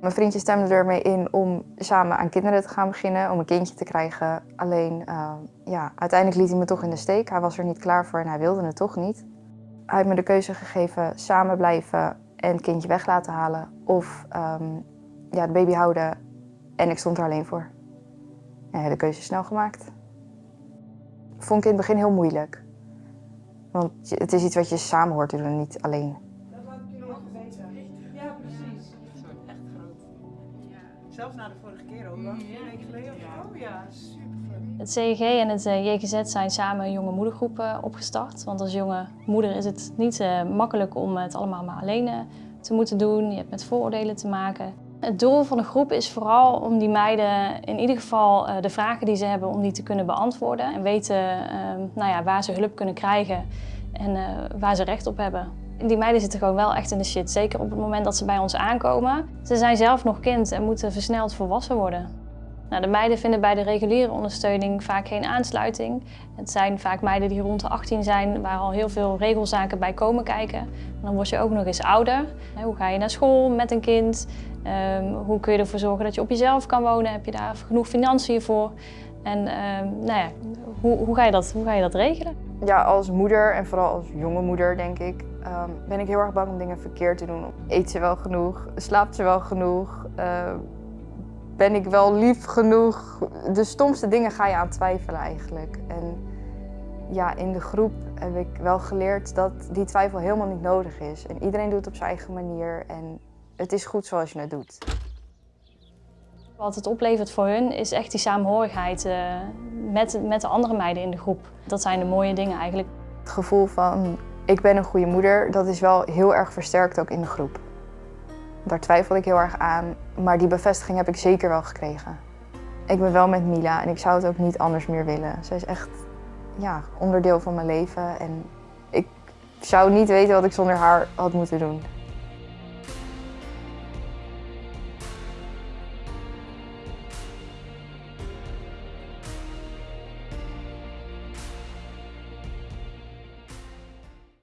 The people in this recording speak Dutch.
Mijn vriendje stemde ermee in om samen aan kinderen te gaan beginnen, om een kindje te krijgen. Alleen, uh, ja, uiteindelijk liet hij me toch in de steek. Hij was er niet klaar voor en hij wilde het toch niet. Hij heeft me de keuze gegeven samen blijven en het kindje weg laten halen. Of um, ja, de baby houden en ik stond er alleen voor. Ja, de keuze snel gemaakt. Vond ik in het begin heel moeilijk. Want het is iets wat je samen hoort te doen, niet alleen. Zelfs na de vorige keer ook. Een week geleden of Oh ja, super. Het CEG en het eh, JGZ zijn samen een jonge moedergroep opgestart. Want als jonge moeder is het niet uh, makkelijk om het allemaal maar alleen te moeten doen. Je hebt met vooroordelen te maken. Het doel van de groep is vooral om die meiden in ieder geval de vragen die ze hebben, om die te kunnen beantwoorden. En weten ehm, nou ja, waar ze hulp kunnen krijgen en waar ze recht op hebben. Die meiden zitten gewoon wel echt in de shit, zeker op het moment dat ze bij ons aankomen. Ze zijn zelf nog kind en moeten versneld volwassen worden. Nou, de meiden vinden bij de reguliere ondersteuning vaak geen aansluiting. Het zijn vaak meiden die rond de 18 zijn, waar al heel veel regelzaken bij komen kijken. En dan word je ook nog eens ouder. Hoe ga je naar school met een kind? Um, hoe kun je ervoor zorgen dat je op jezelf kan wonen? Heb je daar genoeg financiën voor? En um, nou ja, hoe, hoe, ga je dat, hoe ga je dat regelen? Ja, als moeder en vooral als jonge moeder denk ik, um, ben ik heel erg bang om dingen verkeerd te doen. Eet ze wel genoeg? Slaapt ze wel genoeg? Uh, ben ik wel lief genoeg? De stomste dingen ga je aan twijfelen eigenlijk. En ja, in de groep heb ik wel geleerd dat die twijfel helemaal niet nodig is. En iedereen doet het op zijn eigen manier en het is goed zoals je het doet. Wat het oplevert voor hun is echt die saamhorigheid uh, met, met de andere meiden in de groep. Dat zijn de mooie dingen eigenlijk. Het gevoel van ik ben een goede moeder, dat is wel heel erg versterkt ook in de groep. Daar twijfelde ik heel erg aan, maar die bevestiging heb ik zeker wel gekregen. Ik ben wel met Mila en ik zou het ook niet anders meer willen. Zij is echt ja, onderdeel van mijn leven en ik zou niet weten wat ik zonder haar had moeten doen.